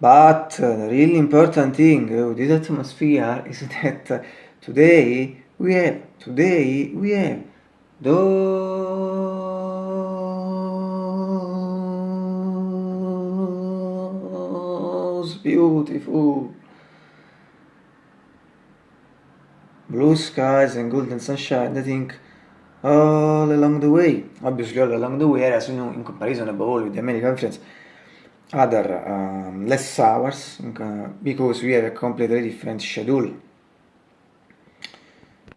But the really important thing with this atmosphere is that today we have, today we have those beautiful blue skies and golden sunshine, I think all along the way. Obviously all along the way, you know, in comparison above all with the American friends, other um, less hours because we have a completely different schedule